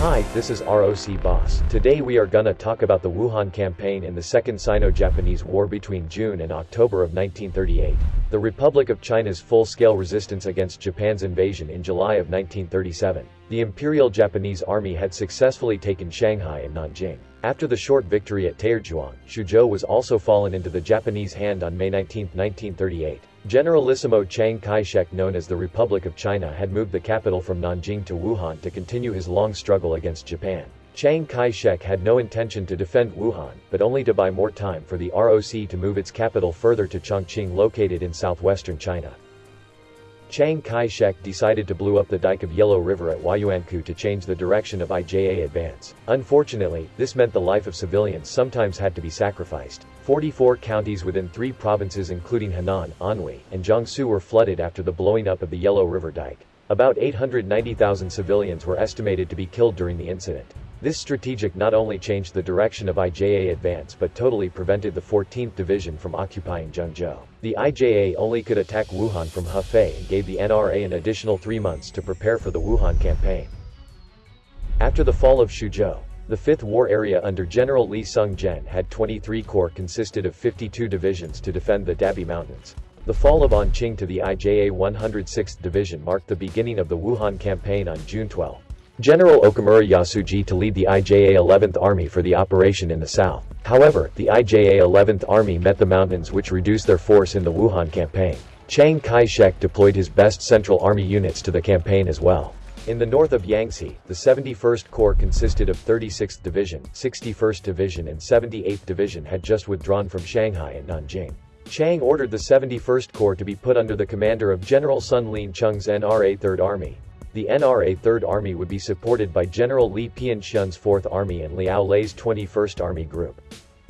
Hi, this is ROC Boss. Today we are gonna talk about the Wuhan campaign in the Second Sino-Japanese War between June and October of 1938. The Republic of China's full-scale resistance against Japan's invasion in July of 1937. The Imperial Japanese Army had successfully taken Shanghai and Nanjing. After the short victory at Taierzhuang, Xuzhou was also fallen into the Japanese hand on May 19, 1938. Generalissimo Chiang Kai-shek known as the Republic of China had moved the capital from Nanjing to Wuhan to continue his long struggle against Japan. Chiang Kai-shek had no intention to defend Wuhan, but only to buy more time for the ROC to move its capital further to Chongqing located in southwestern China. Chiang Kai-shek decided to blow up the dike of Yellow River at Huayuankou to change the direction of IJA advance. Unfortunately, this meant the life of civilians sometimes had to be sacrificed. 44 counties within three provinces including Henan, Anhui, and Jiangsu were flooded after the blowing up of the Yellow River dike. About 890,000 civilians were estimated to be killed during the incident. This strategic not only changed the direction of IJA advance but totally prevented the 14th Division from occupying Zhengzhou. The IJA only could attack Wuhan from Hefei and gave the NRA an additional three months to prepare for the Wuhan campaign. After the fall of Xuzhou, the 5th War Area under General Li Tsung-jen had 23 corps consisted of 52 divisions to defend the Dabie Mountains. The fall of Anqing to the IJA 106th Division marked the beginning of the Wuhan campaign on June 12. General Okamura Yasuji to lead the IJA 11th Army for the operation in the south. However, the IJA 11th Army met the mountains which reduced their force in the Wuhan campaign. Chiang Kai-shek deployed his best Central Army units to the campaign as well. In the north of Yangtze, the 71st Corps consisted of 36th Division, 61st Division and 78th Division had just withdrawn from Shanghai and Nanjing. Chiang ordered the 71st Corps to be put under the commander of General Sun Lin Chung's NRA 3rd Army. The NRA 3rd Army would be supported by General Li Pinxian's 4th Army and Liao Lei's 21st Army Group.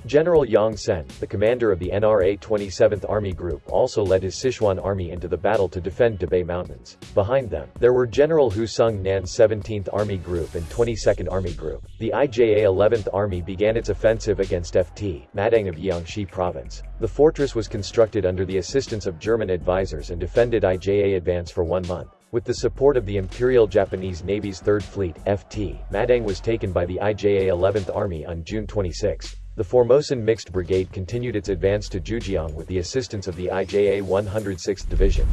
General Yang Sen, the commander of the NRA 27th Army Group also led his Sichuan Army into the battle to defend Dabie Mountains. Behind them, there were General Hu Tsung-nan's 17th Army Group and 22nd Army Group. The IJA 11th Army began its offensive against FT, Madang of Jiangxi Province. The fortress was constructed under the assistance of German advisors and defended IJA advance for one month. With the support of the Imperial Japanese Navy's 3rd Fleet, FT, Madang was taken by the IJA 11th Army on June 26. The Formosan Mixed Brigade continued its advance to Jiujiang with the assistance of the IJA 106th Division.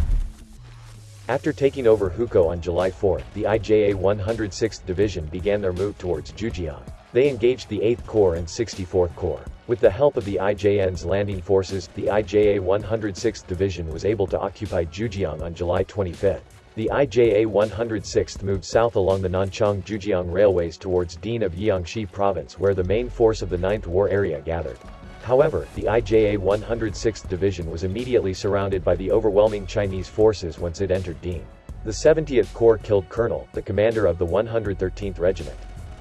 After taking over Hukou on July 4, the IJA 106th Division began their move towards Jiujiang. They engaged the 8th Corps and 64th Corps. With the help of the IJN's landing forces, the IJA 106th Division was able to occupy Jiujiang on July 25. The IJA 106th moved south along the Nanchang-Jiujiang railways towards Dien of Jiangxi province where the main force of the 9th War area gathered. However, the IJA 106th Division was immediately surrounded by the overwhelming Chinese forces once it entered Dien. The 70th Corps killed Colonel, the commander of the 113th Regiment.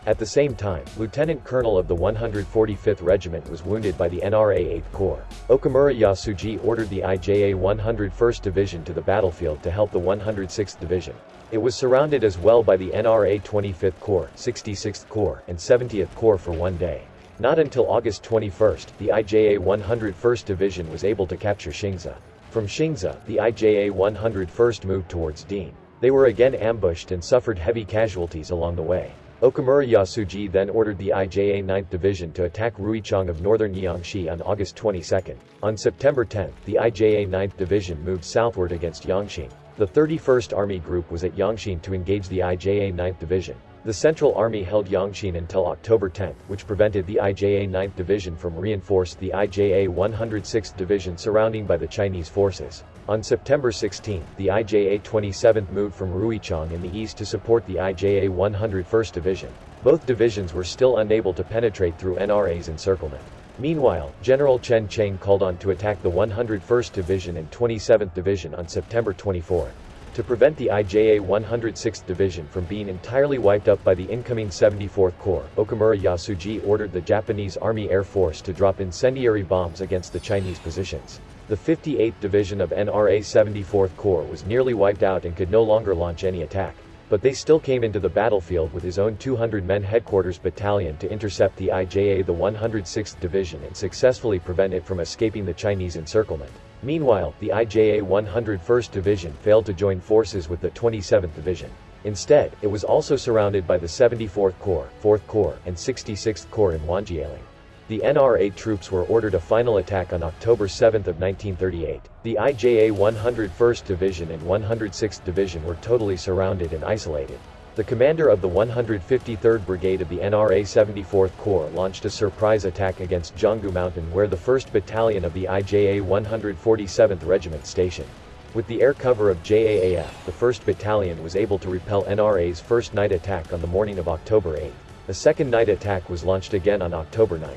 At the same time, Lieutenant Colonel of the 145th Regiment was wounded by the NRA 8th Corps. Okamura Yasuji ordered the IJA 101st Division to the battlefield to help the 106th Division. It was surrounded as well by the NRA 25th Corps, 66th Corps, and 70th Corps for one day. Not until August 21, the IJA 101st Division was able to capture Xingzi. From Xingzi, the IJA 101st moved towards Dean. They were again ambushed and suffered heavy casualties along the way. Okamura Yasuji then ordered the IJA 9th Division to attack Ruichang of northern Jiangxi on August 22. On September 10, the IJA 9th Division moved southward against Yangqing. The 31st Army Group was at Yangqing to engage the IJA 9th Division. The Central Army held Yangqing until October 10, which prevented the IJA 9th Division from reinforce the IJA 106th Division surrounding by the Chinese forces. On September 16, the IJA 27th moved from Ruichang in the east to support the IJA 101st Division. Both divisions were still unable to penetrate through NRA's encirclement. Meanwhile, General Chen Cheng called on to attack the 101st Division and 27th Division on September 24. To prevent the IJA 106th Division from being entirely wiped up by the incoming 74th Corps, Okamura Yasuji ordered the Japanese Army Air Force to drop incendiary bombs against the Chinese positions. The 58th Division of NRA 74th Corps was nearly wiped out and could no longer launch any attack. But they still came into the battlefield with his own 200-men headquarters battalion to intercept the IJA the 106th Division and successfully prevent it from escaping the Chinese encirclement. Meanwhile, the IJA 101st Division failed to join forces with the 27th Division. Instead, it was also surrounded by the 74th Corps, 4th Corps, and 66th Corps in Wanjialing. The NRA troops were ordered a final attack on October 7 of 1938. The IJA 101st Division and 106th Division were totally surrounded and isolated. The commander of the 153rd Brigade of the NRA 74th Corps launched a surprise attack against Zhonggu Mountain where the 1st Battalion of the IJA 147th Regiment stationed. With the air cover of JAAF, the 1st Battalion was able to repel NRA's first night attack on the morning of October 8. A second night attack was launched again on October 9.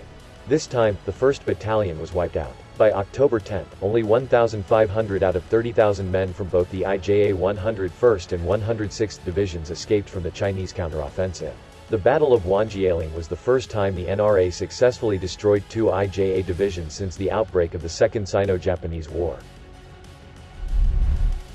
This time, the 1st Battalion was wiped out. By October 10, only 1,500 out of 30,000 men from both the IJA 101st and 106th Divisions escaped from the Chinese counteroffensive. The Battle of Wanjialing was the first time the NRA successfully destroyed two IJA divisions since the outbreak of the Second Sino-Japanese War.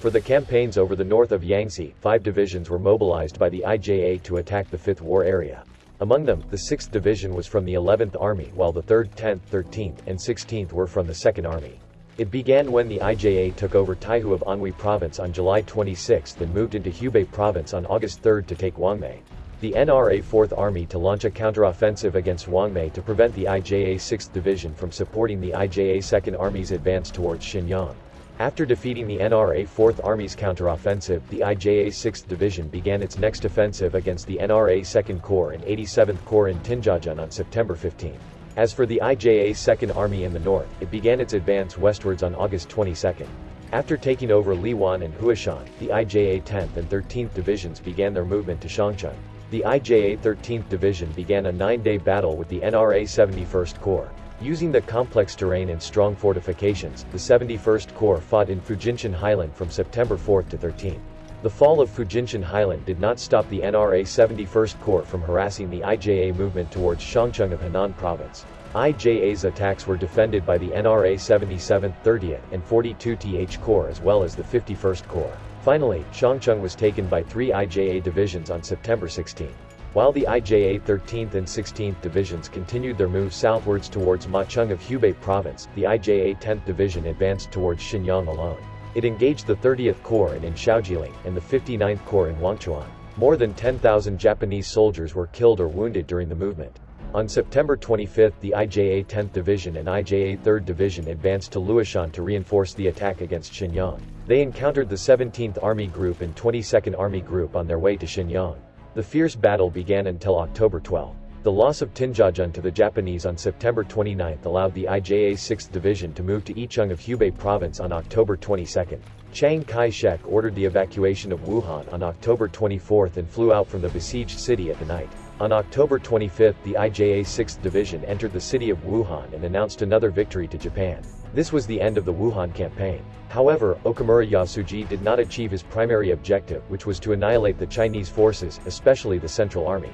For the campaigns over the north of Yangtze, five divisions were mobilized by the IJA to attack the Fifth War area. Among them, the 6th Division was from the 11th Army while the 3rd, 10th, 13th, and 16th were from the 2nd Army. It began when the IJA took over Taihu of Anhui Province on July 26 and moved into Hubei Province on August 3 to take Huangmei. The NRA 4th Army to launch a counteroffensive against Huangmei to prevent the IJA 6th Division from supporting the IJA 2nd Army's advance towards Xinyang. After defeating the NRA 4th Army's counteroffensive, the IJA 6th Division began its next offensive against the NRA 2nd Corps and 87th Corps in Tianjiazhen on September 15. As for the IJA 2nd Army in the north, it began its advance westwards on August 22. After taking over Liwan and Huashan, the IJA 10th and 13th Divisions began their movement to Shangcheng. The IJA 13th Division began a nine-day battle with the NRA 71st Corps. Using the complex terrain and strong fortifications, the 71st Corps fought in Fujinshan Highland from September 4 to 13. The fall of Fujinshan Highland did not stop the NRA 71st Corps from harassing the IJA movement towards Shangcheng of Henan Province. IJA's attacks were defended by the NRA 77th, 30th, and 42th Corps as well as the 51st Corps. Finally, Shangcheng was taken by three IJA divisions on September 16. While the IJA 13th and 16th Divisions continued their move southwards towards Macheng of Hubei Province, the IJA 10th Division advanced towards Xinyang alone. It engaged the 30th Corps in Shaojiling and the 59th Corps in Huangchuan. More than 10,000 Japanese soldiers were killed or wounded during the movement. On September 25 the IJA 10th Division and IJA 3rd Division advanced to Luoshan to reinforce the attack against Xinyang. They encountered the 17th Army Group and 22nd Army Group on their way to Xinyang. The fierce battle began until October 12. The loss of Tianjiazhen to the Japanese on September 29 allowed the IJA 6th Division to move to Yicheng of Hubei Province on October 22. Chiang Kai-shek ordered the evacuation of Wuhan on October 24 and flew out from the besieged city at the night. On October 25, the IJA 6th Division entered the city of Wuhan and announced another victory to Japan. This was the end of the Wuhan campaign. However, Okamura Yasuji did not achieve his primary objective which was to annihilate the Chinese forces, especially the Central Army.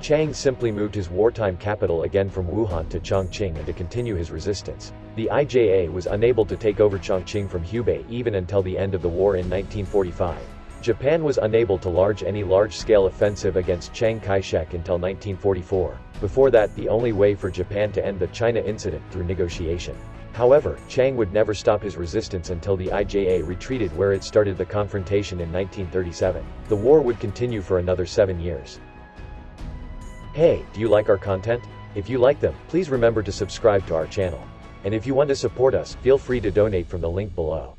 Chiang simply moved his wartime capital again from Wuhan to Chongqing and to continue his resistance. The IJA was unable to take over Chongqing from Hubei even until the end of the war in 1945. Japan was unable to launch any large-scale offensive against Chiang Kai-shek until 1944. Before that the only way for Japan to end the China incident through negotiation. However, Chiang would never stop his resistance until the IJA retreated where it started the confrontation in 1937. The war would continue for another seven years. Hey, do you like our content? If you like them, please remember to subscribe to our channel. And if you want to support us, feel free to donate from the link below.